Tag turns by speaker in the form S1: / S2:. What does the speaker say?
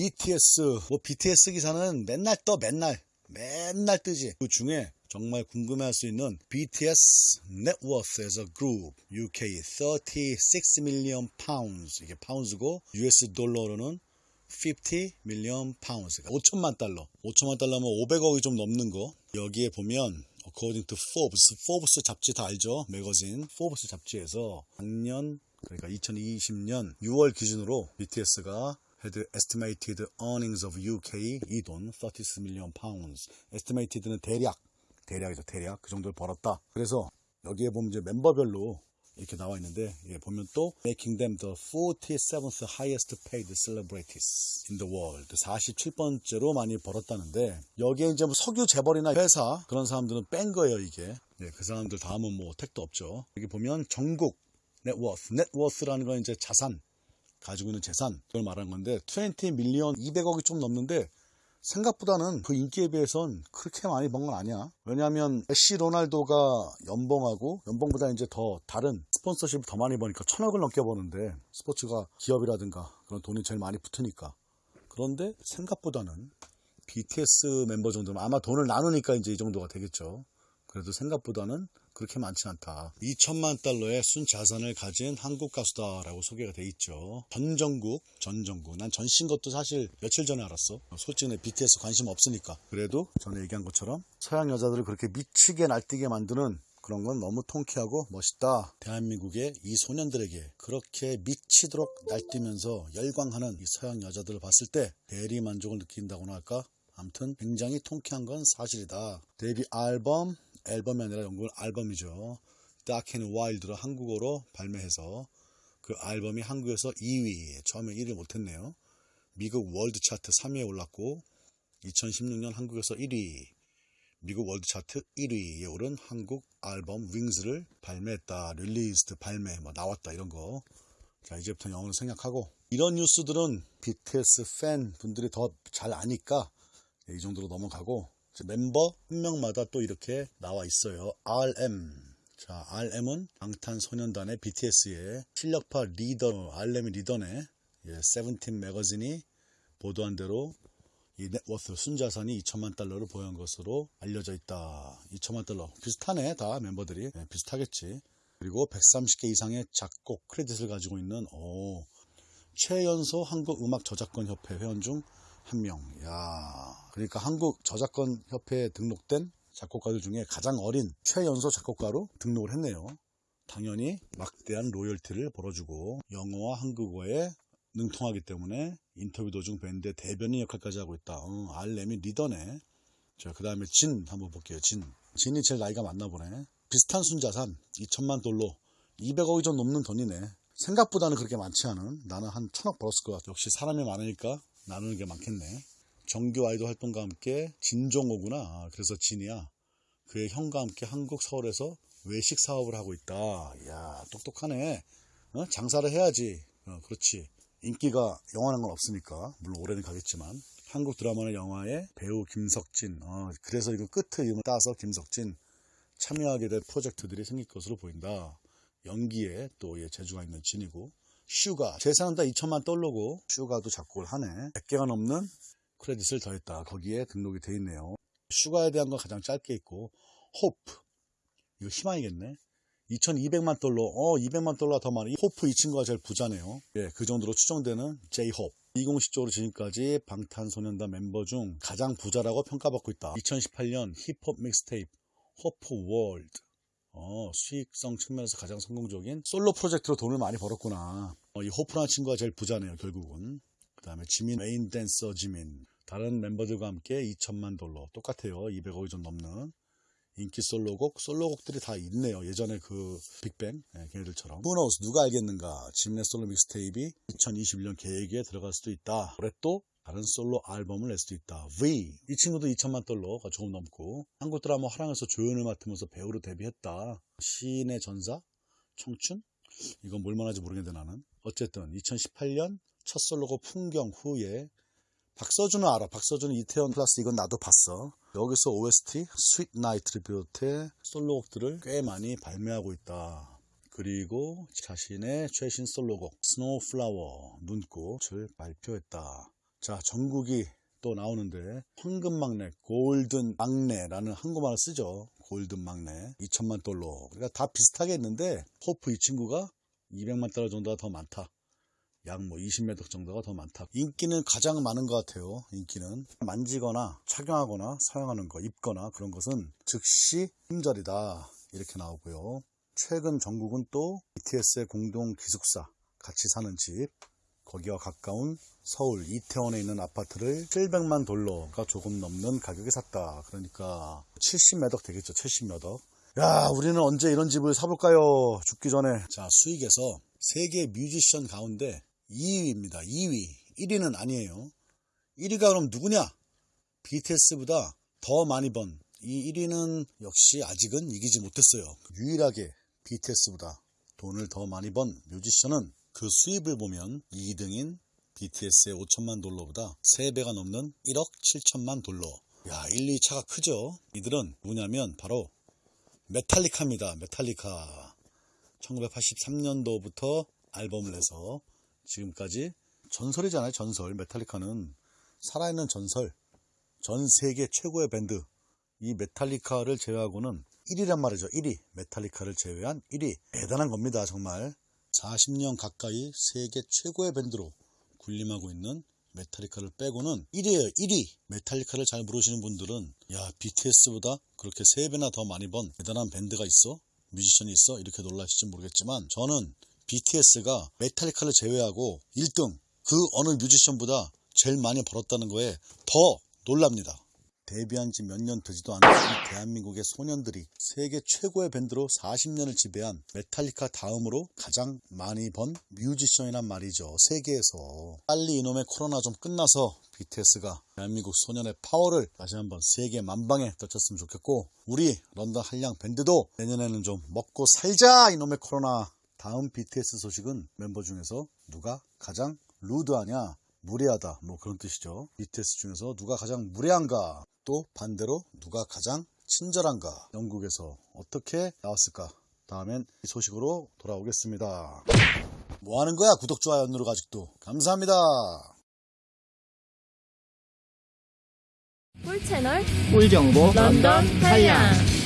S1: BTS 뭐 BTS 기사는 맨날 떠 맨날 맨날 뜨지 그 중에 정말 궁금해할 수 있는 BTS a group UK 36 million pounds 이게 파운드고 US 달러로는 50 million pounds 5천만 달러 5천만 달러면 500억이 좀 넘는 거 여기에 보면 according to Forbes Forbes 잡지 다 알죠 매거진 Forbes 잡지에서 작년 그러니까 2020년 6월 기준으로 BTS가 had estimated earnings of UK 이 돈 36 million pounds estimated는 대략 대략이죠 대략 그 정도를 벌었다 그래서 여기에 보면 이제 멤버별로 이렇게 나와 있는데 예, 보면 또 making them the 47th highest paid celebrities in the world 47번째로 많이 벌었다는데 여기에 이제 뭐 석유 재벌이나 회사 그런 사람들은 뺀 거예요 이게 예, 그 사람들 다음은 뭐 택도 없죠 여기 보면 전국 networth networth라는 건 이제 자산 가지고 있는 재산 그걸 말하는 건데 20 밀리언 200억이 좀 넘는데 생각보다는 그 인기에 비해선 그렇게 많이 번 건 아니야. 왜냐하면 메시 로날도가 연봉하고 연봉보다 이제 더 다른 스폰서십을 더 많이 버니까 천억을 넘게 버는데 스포츠가 기업이라든가 그런 돈이 제일 많이 붙으니까. 그런데 생각보다는 BTS 멤버 정도면 아마 돈을 나누니까 이제 이 정도가 되겠죠. 그래도 생각보다는 그렇게 많지 않다. 2천만 달러의 순 자산을 가진 한국 가수다라고 소개가 돼 있죠. 전정국, 전정국. 난 전신 것도 사실 며칠 전에 알았어. 솔직히 내 BTS 관심 없으니까. 그래도 전에 얘기한 것처럼 서양 여자들을 그렇게 미치게 날뛰게 만드는 그런 건 너무 통쾌하고 멋있다. 대한민국의 이 소년들에게 그렇게 미치도록 날뛰면서 열광하는 이 서양 여자들을 봤을 때 대리 만족을 느낀다고나 할까? 아무튼 굉장히 통쾌한 건 사실이다. 데뷔 앨범, 앨범이 아니라 정규 앨범이죠. Dark and Wild로 한국어로 발매해서 그 앨범이 한국에서 2위, 처음에 1위 못했네요. 미국 월드 차트 3위에 올랐고 2016년 한국에서 1위, 미국 월드 차트 1위에 오른 한국 앨범 Wings를 발매했다. released 발매 뭐 나왔다 이런 거. 자 이제부터 영어를 생략하고 이런 뉴스들은 BTS 팬 분들이 더 잘 아니까 이 정도로 넘어가고 멤버 한 명마다 또 이렇게 나와 있어요. RM. 자, RM은 방탄소년단의 BTS의 실력파 리더, RM이 리더네. 예, 세븐틴 매거진이 보도한 대로 이 넷워스 순자산이 2천만 달러를 보유한 것으로 알려져 있다. 2천만 달러. 비슷하네, 다 멤버들이. 예, 비슷하겠지. 그리고 130개 이상의 작곡 크레딧을 가지고 있는, 오, 최연소 한국음악저작권협회 회원 중 한 명. 야 그러니까 한국 저작권 협회에 등록된 작곡가들 중에 가장 어린 최연소 작곡가로 등록을 했네요. 당연히 막대한 로열티를 벌어주고 영어와 한국어에 능통하기 때문에 인터뷰 도중 밴드의 대변인 역할까지 하고 있다. 응, 알렘이 리더네. 자, 그 다음에 진 한번 볼게요. 진. 진이 제일 나이가 많나 보네. 비슷한 순자산 2천만 달러 200억이 좀 넘는 돈이네. 생각보다는 그렇게 많지 않은 나는 한 천억 벌었을 것 같아. 역시 사람이 많으니까 나누는 게 많겠네. 정규 아이돌 활동과 함께 진종호구나. 그래서 진이야. 그의 형과 함께 한국 서울에서 외식 사업을 하고 있다. 이야, 똑똑하네. 어? 장사를 해야지. 어, 그렇지. 인기가 영원한 건 없으니까. 물론 올해는 가겠지만. 한국 드라마나 영화의 배우 김석진. 어, 그래서 이거 끝에 이름을 따서 김석진 참여하게 될 프로젝트들이 생길 것으로 보인다. 연기에 또 예, 재주가 있는 진이고. 슈가 재산은 다 2천만 달러고 슈가도 작곡을 하네 100개가 넘는 크레딧을 더했다. 거기에 등록이 돼 있네요. 슈가에 대한 건 가장 짧게 있고 호프 이거 희망이겠네. 2200만 달러 어 200만 달러가 더 많아. 호프 이 친구가 제일 부자네요. 예, 그 정도로 추정되는 제이홉 비공식적으로 지금까지 방탄소년단 멤버 중 가장 부자라고 평가받고 있다. 2018년 힙합 믹스테이프 Hope World 어, 수익성 측면에서 가장 성공적인 솔로 프로젝트로 돈을 많이 벌었구나. 어, 이 호프라는 친구가 제일 부자네요, 결국은. 그 다음에 지민, 메인 댄서 지민. 다른 멤버들과 함께 2천만 달러. 똑같아요. 200억이 좀 넘는. 인기 솔로곡, 솔로곡들이 다 있네요. 예전에 그 빅뱅, 네, 걔네들처럼. Who knows? 누가 알겠는가? 지민의 솔로 믹스테이프 2021년 계획에 들어갈 수도 있다. 올해 또 다른 솔로 앨범을 낼 수도 있다. V. 이 친구도 2천만 달러가 조금 넘고 한국 드라마 화랑에서 조연을 맡으면서 배우로 데뷔했다. 시인의 전사? 청춘? 이건 뭔 말인지 모르겠는데 나는. 어쨌든 2018년 첫 솔로곡 풍경 후에 박서준은 알아. 박서준은 이태원 클라쓰 이건 나도 봤어. 여기서 OST Sweet Night을 비롯해 솔로곡들을 꽤 많이 발매하고 있다. 그리고 자신의 최신 솔로곡 Snow Flower 눈꽃을 발표했다. 자, 정국이 또 나오는데 황금 막내, golden 막내라는 한국말을 쓰죠. golden 막내 2천만 달러. 그러니까 다 비슷하게 했는데 호프 이 친구가 200만 달러 정도가 더 많다. 약 뭐 20매덕 정도가 더 많다. 인기는 가장 많은 것 같아요. 인기는 만지거나 착용하거나 사용하는 거, 입거나 그런 것은 즉시 품절이다. 이렇게 나오고요. 최근 전국은 또 BTS의 공동 기숙사 같이 사는 집 거기와 가까운 서울 이태원에 있는 아파트를 700만 달러가 조금 넘는 가격에 샀다. 그러니까 70매덕 되겠죠. 70매덕. 야, 우리는 언제 이런 집을 사볼까요? 죽기 전에. 자, 수익에서 세계 뮤지션 가운데 2위입니다. 2위. 1위는 아니에요. 1위가 그럼 누구냐? BTS보다 더 많이 번. 이 1위는 역시 아직은 이기지 못했어요. 유일하게 BTS보다 돈을 더 많이 번 뮤지션은 그 수입을 보면 2등인 BTS의 5천만 달러보다 3배가 넘는 1억 7천만 달러. 야, 1, 2 차가 크죠? 이들은 뭐냐면 바로 메탈리카입니다. 메탈리카. 1983년도부터 앨범을 내서 지금까지 전설이잖아요. 전설. 메탈리카는 살아있는 전설. 전 세계 최고의 밴드. 이 메탈리카를 제외하고는 1위란 말이죠. 1위. 메탈리카를 제외한 1위. 대단한 겁니다. 정말. 40년 가까이 세계 최고의 밴드로 군림하고 있는 메탈리카를 빼고는 1위에요. 1위. 메탈리카를 잘 모르시는 분들은 야 BTS보다 그렇게 3배나 더 많이 번 대단한 밴드가 있어? 뮤지션이 있어? 이렇게 놀라실지 모르겠지만 저는 BTS가 메탈리카를 제외하고 1등 그 어느 뮤지션보다 제일 많이 벌었다는 거에 더 놀랍니다. 데뷔한 지 몇 년 되지도 않은 이 대한민국의 소년들이 세계 최고의 밴드로 40년을 지배한 메탈리카 다음으로 가장 많이 번 뮤지션이란 말이죠. 세계에서. 빨리 이놈의 코로나 좀 끝나서 BTS가 대한민국 소년의 파워를 다시 한번 세계 만방에 떨쳤으면 좋겠고 우리 런던 한량 밴드도 내년에는 좀 먹고 살자 이놈의 코로나. 다음 BTS 소식은 멤버 중에서 누가 가장 루드하냐 무례하다 뭐 그런 뜻이죠. BTS 중에서 누가 가장 무례한가 또 반대로 누가 가장 친절한가 영국에서 어떻게 나왔을까 다음엔 이 소식으로 돌아오겠습니다. 뭐 하는 거야 구독 좋아요 누르고 아직도. 감사합니다.
S2: 꿀 채널
S3: 꿀 정보
S2: 런던 한량